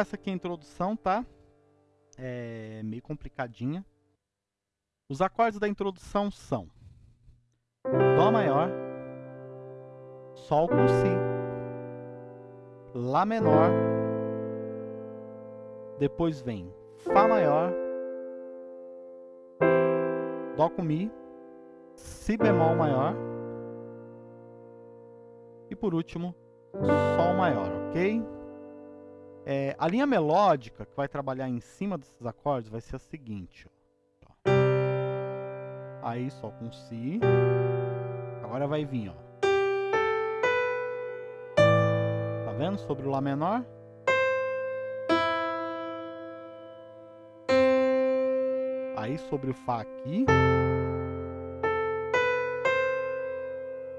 Essa aqui é a introdução, tá? É meio complicadinha. Os acordes da introdução são Dó maior, Sol com Si, Lá menor, depois vem Fá maior, Dó com Mi, Si bemol maior e por último Sol maior, ok? É, a linha melódica que vai trabalhar em cima desses acordes vai ser a seguinte. Ó. Aí Sol com Si. Agora vai vir, ó. Tá vendo? Sobre o Lá menor. Aí sobre o Fá aqui.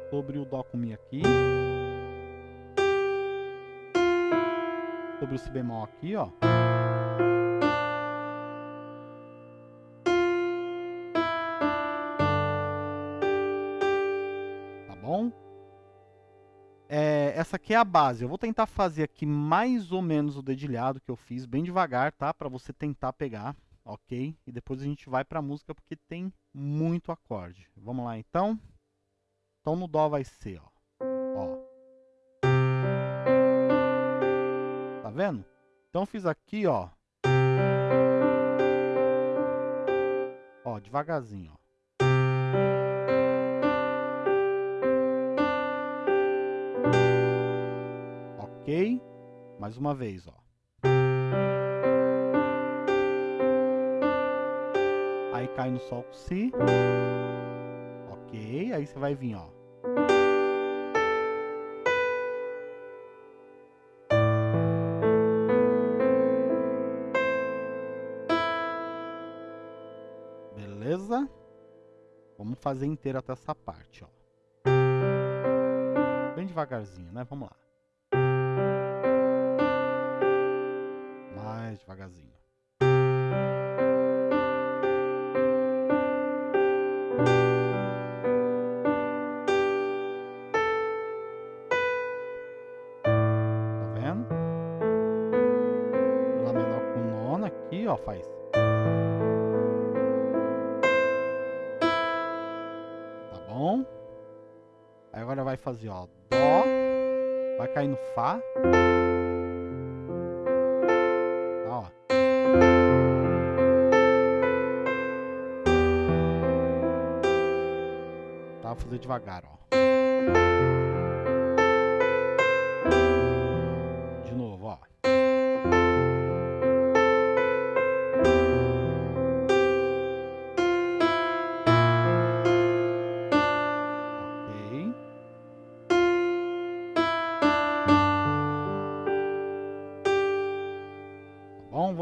Sobre o Dó com Mi aqui. Sobre o Si bemol aqui, ó. Tá bom? É, essa aqui é a base. Eu vou tentar fazer aqui mais ou menos o dedilhado que eu fiz, bem devagar, tá? Para você tentar pegar, ok? E depois a gente vai para a música porque tem muito acorde. Vamos lá, então? Então no Dó vai ser, ó. ó. Vendo? Então fiz aqui, ó. Ó, devagarzinho, ó. Ok? Mais uma vez, ó. Aí cai no Sol com Si. Ok, aí você vai vir, ó. Fazer inteiro até essa parte, ó. Bem devagarzinho, né? Vamos lá. Mais devagarzinho. Tá vendo? Lá menor com nona aqui, ó, faz. Fazer, ó, Dó, vai cair no Fá. Tá, ó. Tá, vou fazer devagar, ó.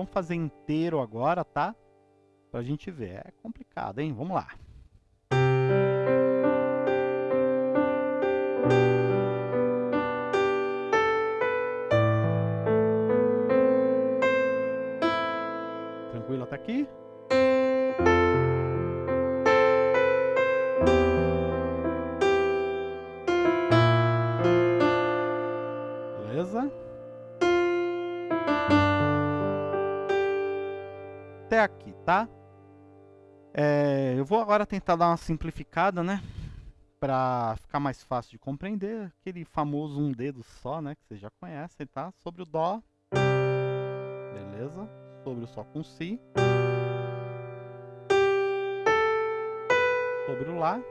Vamos fazer inteiro agora, tá? Pra gente ver. É complicado, hein? Vamos lá. Agora tentar dar uma simplificada, né? Pra ficar mais fácil de compreender. Aquele famoso um dedo só, né? Que vocês já conhecem, tá? Sobre o Dó. Beleza? Sobre o Sol com Si. Sobre o Lá.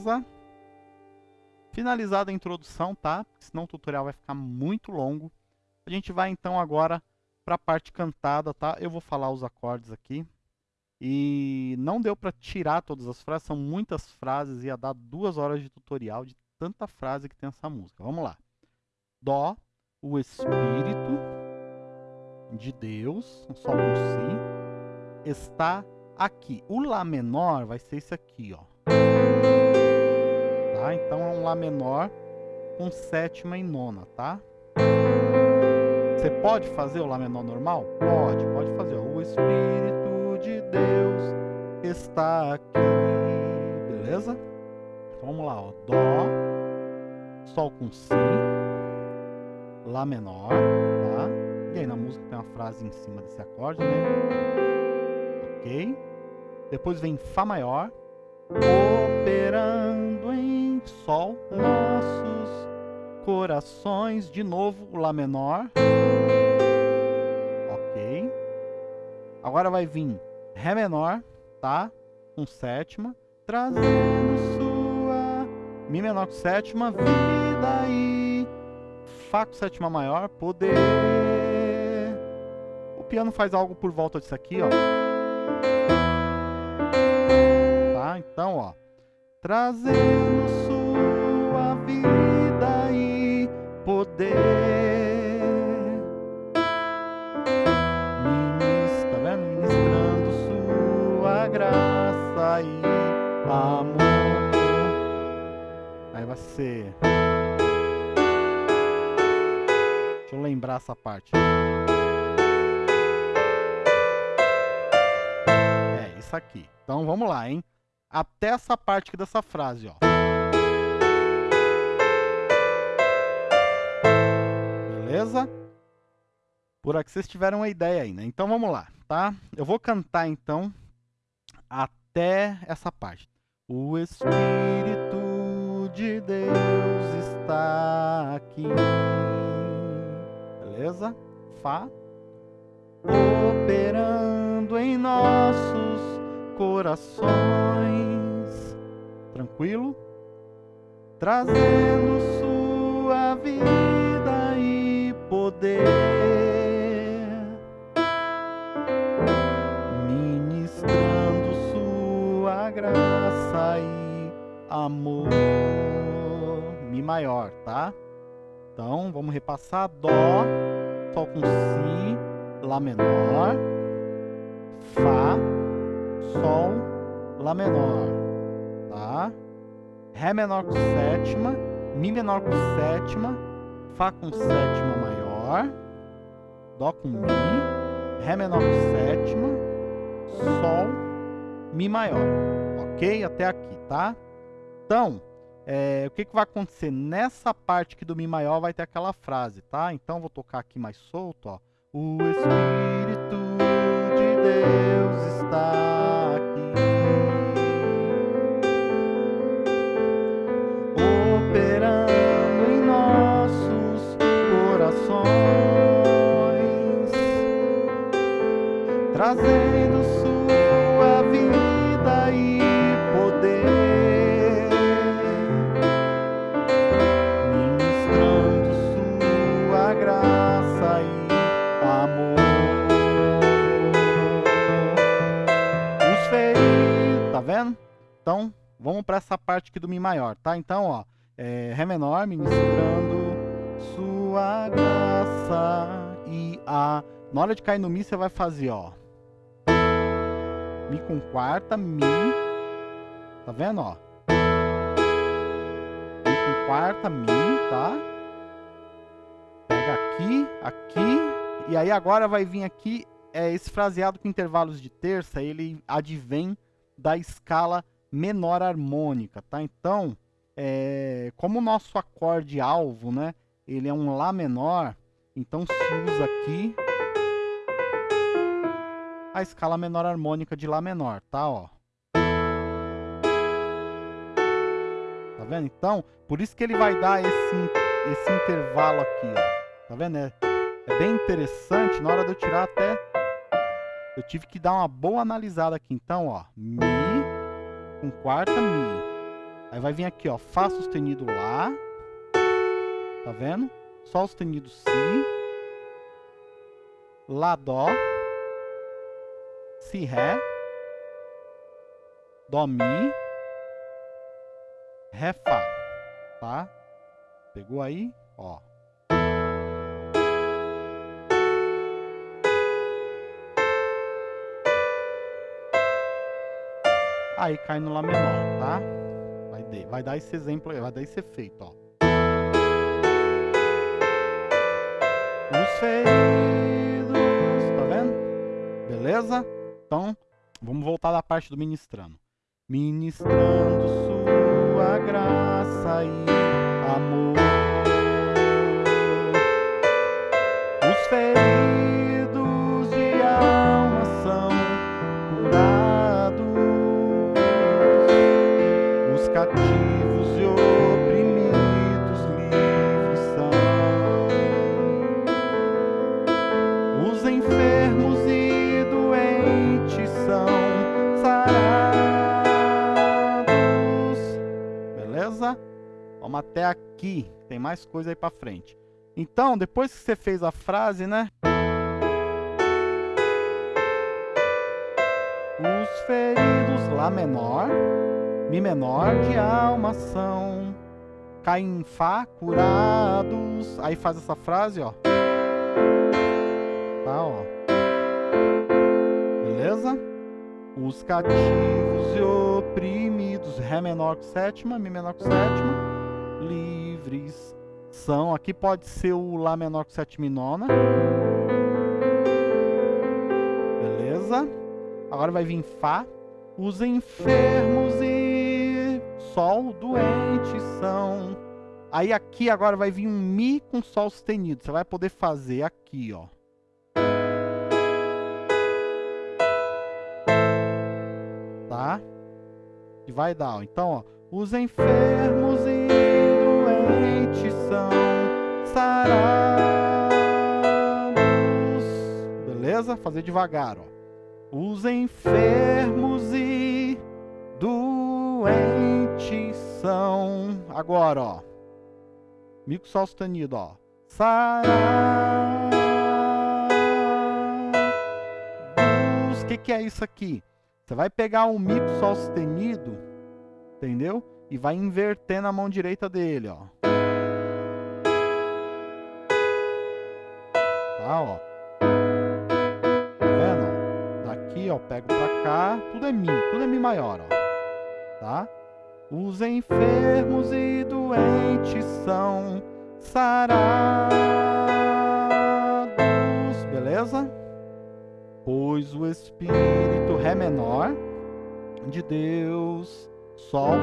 Beleza? Finalizada a introdução, tá? Senão o tutorial vai ficar muito longo. A gente vai então agora para a parte cantada, tá? Eu vou falar os acordes aqui. E não deu para tirar todas as frases, são muitas frases, ia dar duas horas de tutorial de tanta frase que tem essa música. Vamos lá. Dó, o Espírito de Deus, um Sol com Si. está aqui. O Lá menor vai ser esse aqui, ó. Tá? Então é um Lá menor com sétima e nona, tá? Você pode fazer o Lá menor normal? Pode, pode fazer. O Espírito de Deus está aqui. Beleza? Então vamos lá, ó. Dó, Sol com Si, Lá menor, tá? E aí na música tem uma frase em cima desse acorde, né? Ok? Depois vem Fá maior, operando Sol nossos corações. De novo, o Lá menor. Ok. Agora vai vir Ré menor, tá? Com sétima. Trazendo sua Mi menor com sétima, vida e Fá com sétima maior, poder. O piano faz algo por volta disso aqui, ó. Tá? Então, ó. Trazendo sua poder. Vendo? Ministrando sua graça e amor. Aí vai ser. Deixa eu lembrar essa parte. É, isso aqui. Então vamos lá, hein? Até essa parte aqui dessa frase, ó. Beleza? Por aqui vocês tiveram uma ideia aí, né? Então vamos lá, tá? Eu vou cantar então até essa parte. O Espírito de Deus está aqui. Beleza? Fá. Operando em nossos corações. Tranquilo? Trazendo sua vida poder. Ministrando sua graça e amor. Mi maior, tá? Então, vamos repassar. Dó, Sol com Si, Lá menor, Fá, Sol, Lá menor, tá? Ré menor com sétima, Mi menor com sétima, Fá com sétima Dó com Mi, Ré menor com sétima, Sol, Mi maior, ok? Até aqui, tá? Então, é, o que, que vai acontecer? Nessa parte aqui do Mi maior vai ter aquela frase, tá? Então, vou tocar aqui mais solto, ó. O Espírito de Deus está Trazendo sua vida e poder. Ministrando sua graça e amor. Os feitos, tá vendo? Então, vamos para essa parte aqui do Mi maior, tá? Então, ó, é, Ré menor, ministrando sua graça e a... Na hora de cair no Mi, você vai fazer, ó. Mi com quarta, Mi. Tá vendo, ó? Mi com quarta, Mi, tá? Pega aqui, aqui. E aí agora vai vir aqui, é, esse fraseado com intervalos de terça, ele advém da escala menor harmônica, tá? Então, é, como o nosso acorde alvo, né? Ele é um Lá menor, então se usa aqui a escala menor harmônica de Lá menor, tá? Ó. Tá vendo? Então, por isso que ele vai dar esse, esse intervalo aqui, ó. Tá vendo? É, é bem interessante, na hora de eu tirar até... Eu tive que dar uma boa analisada aqui. Então, ó, Mi com quarta, Mi. Aí vai vir aqui, ó, Fá sustenido Lá. Tá vendo? Sol sustenido Si. Lá, Dó. Si, Ré. Dó, Mi. Ré, Fá. Tá? Pegou aí? Ó. aí cai no Lá menor, tá? Vai, de, vai dar esse exemplo vai dar esse efeito, ó. Os feridos, tá vendo? Beleza? Então, vamos voltar da parte do ministrando. Ministrando sua graça e amor. Os feridos de alma são curados. Os cativos e oprimidos livres são. Os enfermos Vamos até aqui. Tem mais coisa aí pra frente. Então, depois que você fez a frase, né? Os feridos Lá menor, Mi menor de alma são, Cá em Fá curados. Aí faz essa frase, ó. Tá, ó. Beleza? Os cativos e oprimidos, Ré menor com sétima, Mi menor com sétima, livres são. Aqui pode ser o Lá menor com sétima e nona. Beleza? Agora vai vir Fá. Os enfermos e Sol doentes são. Aí aqui agora vai vir um Mi com Sol sustenido. Você vai poder fazer aqui, ó. Tá? E vai dar, ó. Então, ó. Os enfermos e doentes são sarados. Beleza? Fazer devagar, ó. Os enfermos e doentes são. Agora, ó. Mico sol sustenido, ó. Sarados. O que, que é isso aqui? Você vai pegar um mico sol sustenido, entendeu? E vai inverter na mão direita dele, ó. Tá, ó. Tá vendo? Daqui, ó, pego pra cá. Tudo é Mi, tudo é Mi maior, ó. Tá? Os enfermos e doentes são sarados. Beleza? Pois o Espírito Ré menor de Deus, Sol,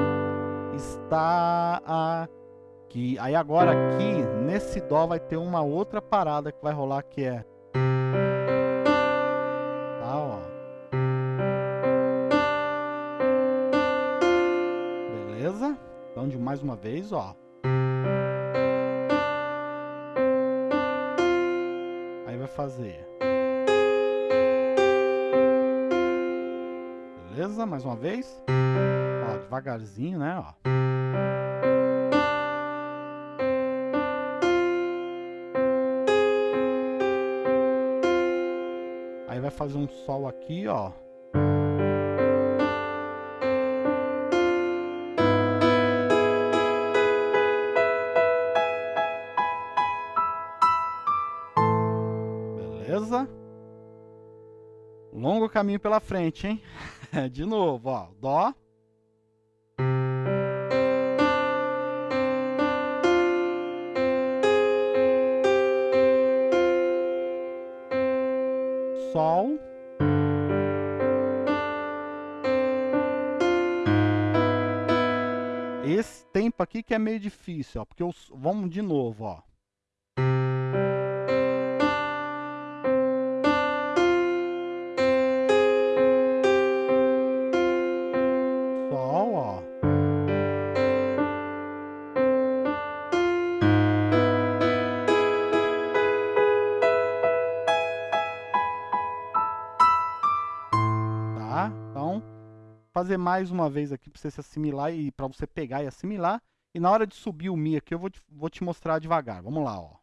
está aqui. Aí agora aqui, nesse Dó, vai ter uma outra parada que vai rolar que é... Tá, ó. Beleza? Então, de mais uma vez, ó. Aí vai fazer... Beleza? Mais uma vez. Ó, devagarzinho, né? Ó. fazer um sol aqui, ó. Beleza? Longo caminho pela frente, hein? De novo, ó. Dó. Aqui que é meio difícil, ó. Porque os... vamos de novo, ó. Sol, ó. Tá? Então, fazer mais uma vez aqui para você se assimilar e para você pegar e assimilar. E na hora de subir o Mi aqui, eu vou te, vou te mostrar devagar. Vamos lá, ó.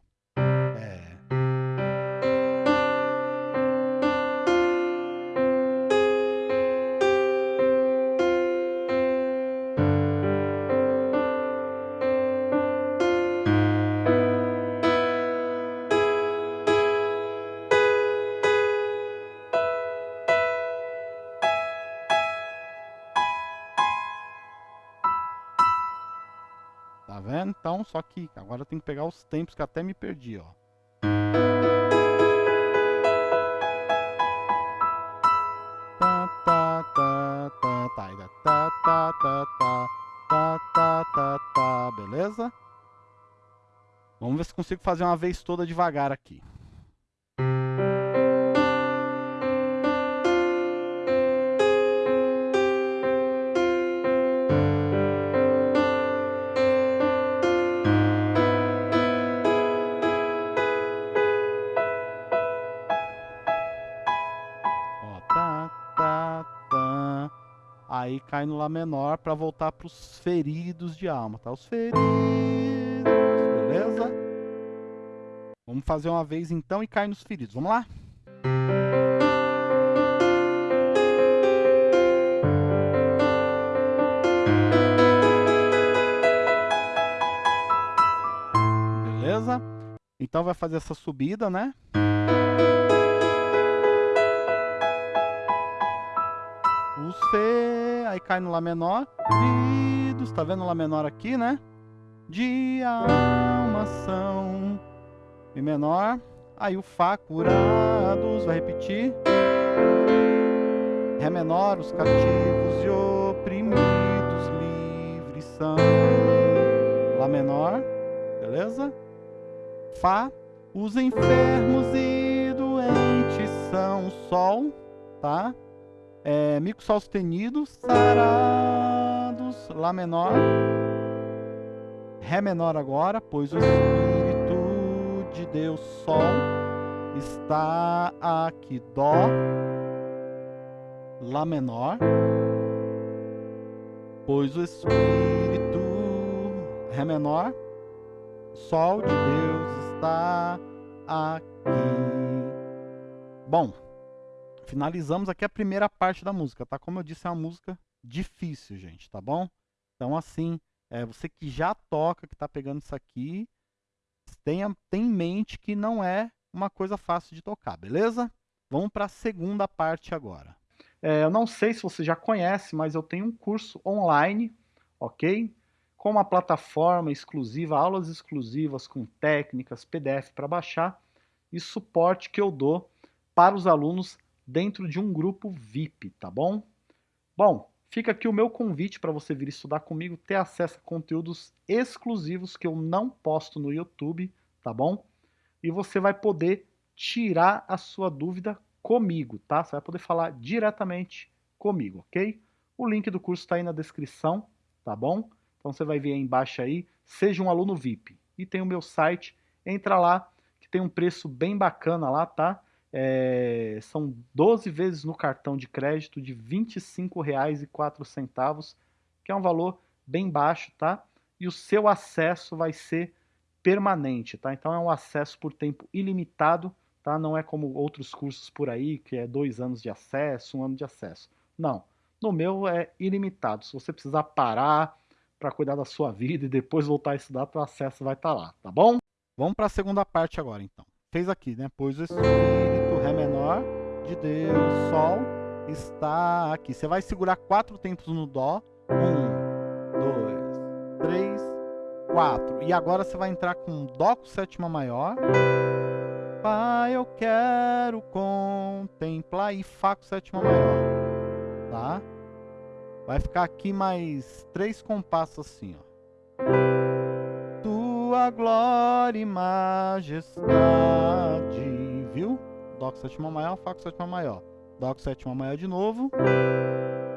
vendo? Então, só que agora eu tenho que pegar os tempos que até me perdi, ó. Beleza? Vamos ver se consigo fazer uma vez toda devagar aqui. Cai no Lá menor para voltar para os feridos de alma, tá? Os feridos, beleza? Vamos fazer uma vez então e cai nos feridos. Vamos lá? Beleza? Então vai fazer essa subida, né? Os Fê, aí cai no Lá menor. Feridos, tá vendo o Lá menor aqui, né? De alma são Mi menor. Aí o Fá, curados, vai repetir. Ré menor, os cativos e oprimidos livres são. Lá menor, beleza? Fá, os enfermos e doentes são. Sol, tá? É, mico sol sustenido, sarados, Lá menor. Ré menor agora, pois o Espírito de Deus, Sol, está aqui. Dó, Lá menor. Pois o Espírito, Ré menor, Sol de Deus está aqui. Bom, finalizamos aqui a primeira parte da música, tá? Como eu disse, é uma música difícil, gente, tá bom? Então, assim, é, você que já toca, que está pegando isso aqui, tenha, tenha em mente que não é uma coisa fácil de tocar, beleza? Vamos para a segunda parte agora. É, eu não sei se você já conhece, mas eu tenho um curso online, ok? Com uma plataforma exclusiva, aulas exclusivas com técnicas, PDF para baixar e suporte que eu dou para os alunos dentro de um grupo VIP, tá bom? Bom, fica aqui o meu convite para você vir estudar comigo, ter acesso a conteúdos exclusivos que eu não posto no YouTube, tá bom? E você vai poder tirar a sua dúvida comigo, tá? Você vai poder falar diretamente comigo, ok? O link do curso está aí na descrição, tá bom? Então você vai ver aí embaixo aí, seja um aluno VIP. E tem o meu site, entra lá, que tem um preço bem bacana lá, tá? É, são 12 vezes no cartão de crédito de R$ 25,04, que é um valor bem baixo, tá? E o seu acesso vai ser permanente, tá? Então é um acesso por tempo ilimitado, tá? Não é como outros cursos por aí, que é dois anos de acesso, um ano de acesso. Não, no meu é ilimitado. Se você precisar parar para cuidar da sua vida e depois voltar a estudar, o acesso vai estar tá lá, tá bom? Vamos para a segunda parte agora, então fez aqui, né? Pois o Ré menor, de Deus, Sol, está aqui. Você vai segurar quatro tempos no Dó. Um, dois, três, quatro. E agora você vai entrar com Dó com sétima maior. Pai, eu quero contemplar. E Fá com sétima maior. Tá? Vai ficar aqui mais três compassos assim, ó tua glória e majestade? Dó com sétima maior, Fá com sétima maior. Dó com sétima maior de novo.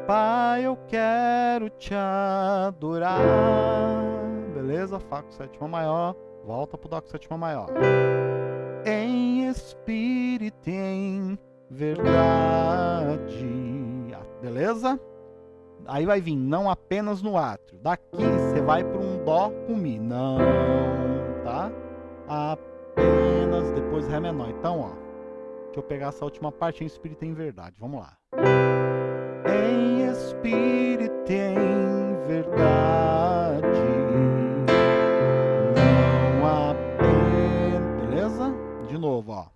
Pai, eu quero te adorar. Beleza? Fá com sétima maior. Volta pro Dó com sétima maior. Em espírito e em verdade. Beleza? Aí vai vir não apenas no átrio. Daqui você vai para um dó com mi. Não, tá? Apenas depois ré menor. Então, ó. Deixa eu pegar essa última parte em espírito em verdade. Vamos lá. Em espírito em verdade. Não apenas. Beleza? De novo, ó.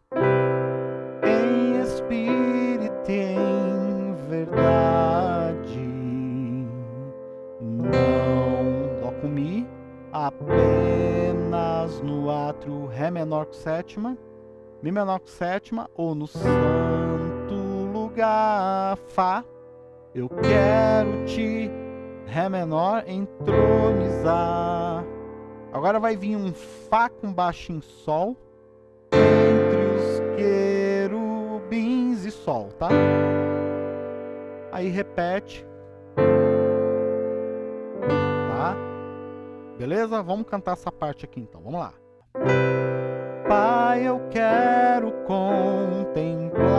Em espírito em verdade. Não. Dó com Mi. Apenas no átrio Ré menor com sétima, Mi menor com sétima, ou no santo lugar Fá. Eu quero te, Ré menor, entronizar. Agora vai vir um Fá com baixo em Sol, entre os querubins e Sol, tá? Aí repete. Tá? Beleza? Vamos cantar essa parte aqui então, vamos lá. Pai, eu quero contemplar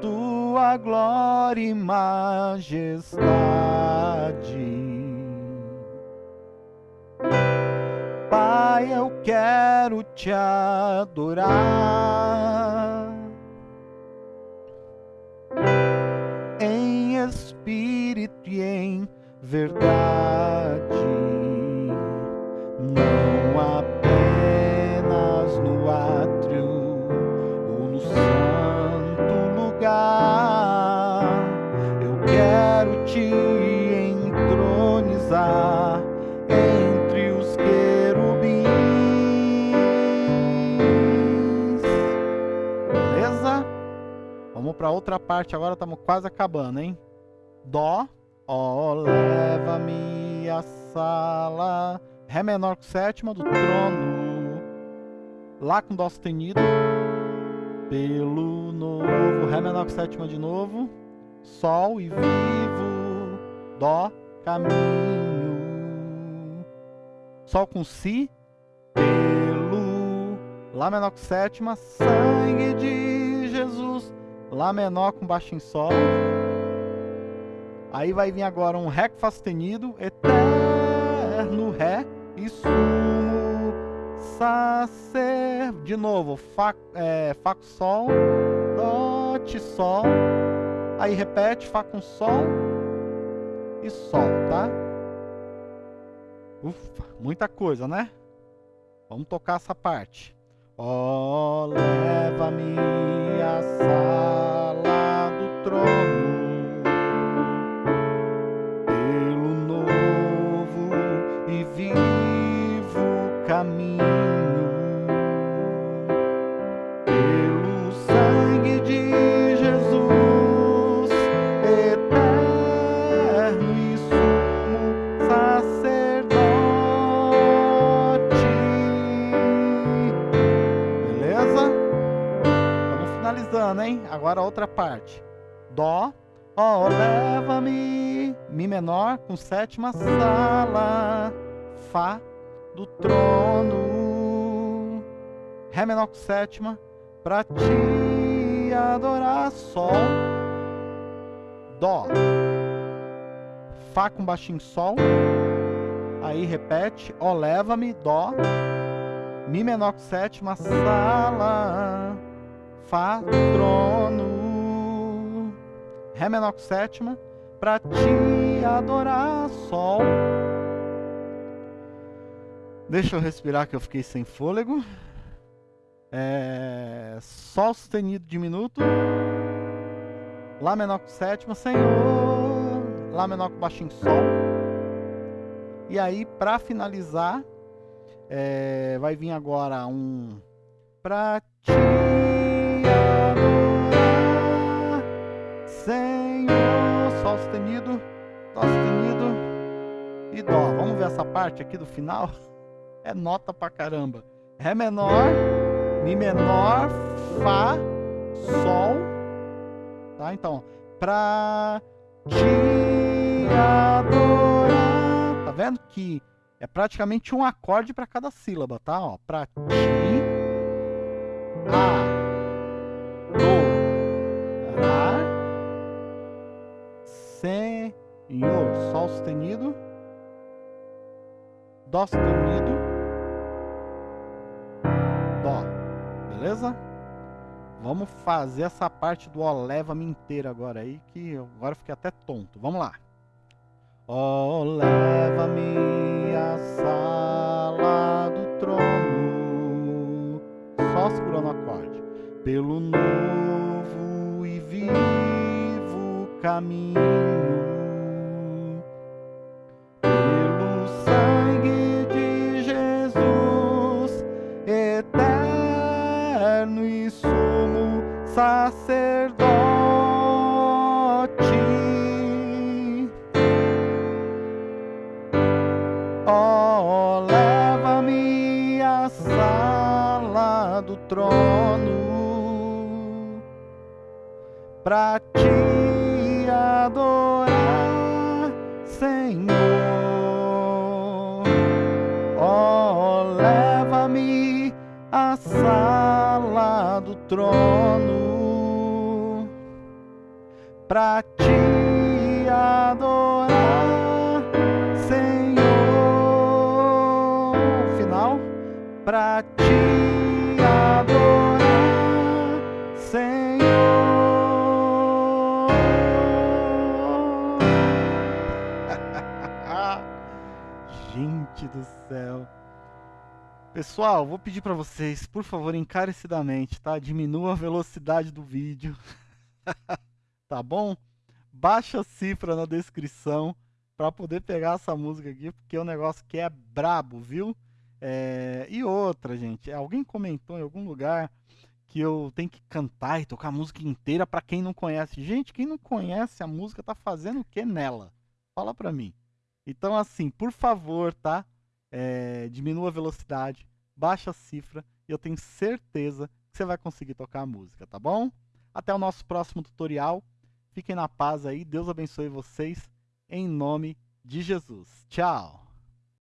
Tua glória e majestade. Pai, eu quero te adorar em espírito e em verdade, Vamos para outra parte agora, estamos quase acabando, hein? Dó, ó, leva-me à sala. Ré menor com sétima do trono. Lá com Dó sustenido. Pelo novo. Ré menor com sétima de novo. Sol e vivo. Dó, caminho. Sol com Si. Pelo. Lá menor com sétima. Sangue de Jesus. Lá menor com baixo em Sol. Aí vai vir agora um Ré sustenido, eterno Ré e sumo sacer. De novo, Fá, é, Fá com Sol, Dó, Ti, Sol. Aí repete, Fá com Sol e Sol, tá? Ufa, muita coisa, né? Vamos tocar essa parte. Ó, oh, leva-me à sala do trono. Caminho Dó. Ó, leva-me, Mi menor com sétima sala, Fá do trono. Ré menor com sétima, pra te adorar. Sol, Dó, Fá com baixinho Sol. Aí repete, Ó leva-me, Dó, Mi menor com sétima, Sala, Fá, trono. Ré menor com sétima, pra te adorar. Sol, Deixa eu respirar que eu fiquei sem fôlego. É... Sol sustenido diminuto. Lá menor com sétima, Senhor. Lá menor com baixinho Sol. E aí, para finalizar, é... vai vir agora um... Pra te adorar, Senhor. Sustenido, Dó sustenido e Dó. Vamos ver essa parte aqui do final? é nota pra caramba. Ré menor, Mi menor, Fá, Sol. Tá? Então, pra te adorar. Tá vendo que é praticamente um acorde para cada sílaba, tá? Ó, pra ti, adorar, Senhor. Sol sustenido, Dó sustenido, beleza? Vamos fazer essa parte do ó leva-me inteira agora aí, que agora eu fiquei até tonto. Vamos lá. Ó leva-me à sala do trono. Só segurando o acorde. Pelo novo e vivo caminho. eterno e sumo sacerdote. Oh, leva-me à sala do trono para te adorar. Trono pra te adorar. pra te adorar, Senhor. Gente do céu. Pessoal, vou pedir para vocês, por favor, encarecidamente, tá? Diminua a velocidade do vídeo. tá bom? Baixa a cifra na descrição para poder pegar essa música aqui, porque o negócio que é brabo, viu? É, e outra, gente, alguém comentou em algum lugar que eu tenho que cantar e tocar a música inteira para quem não conhece. Gente, quem não conhece a música tá fazendo o que nela? Fala pra mim. Então, assim, por favor, tá? É, diminua a velocidade, baixa a cifra e eu tenho certeza que você vai conseguir tocar a música, tá bom? Até o nosso próximo tutorial. Fiquem na paz aí. Deus abençoe vocês. Em nome de Jesus. Tchau.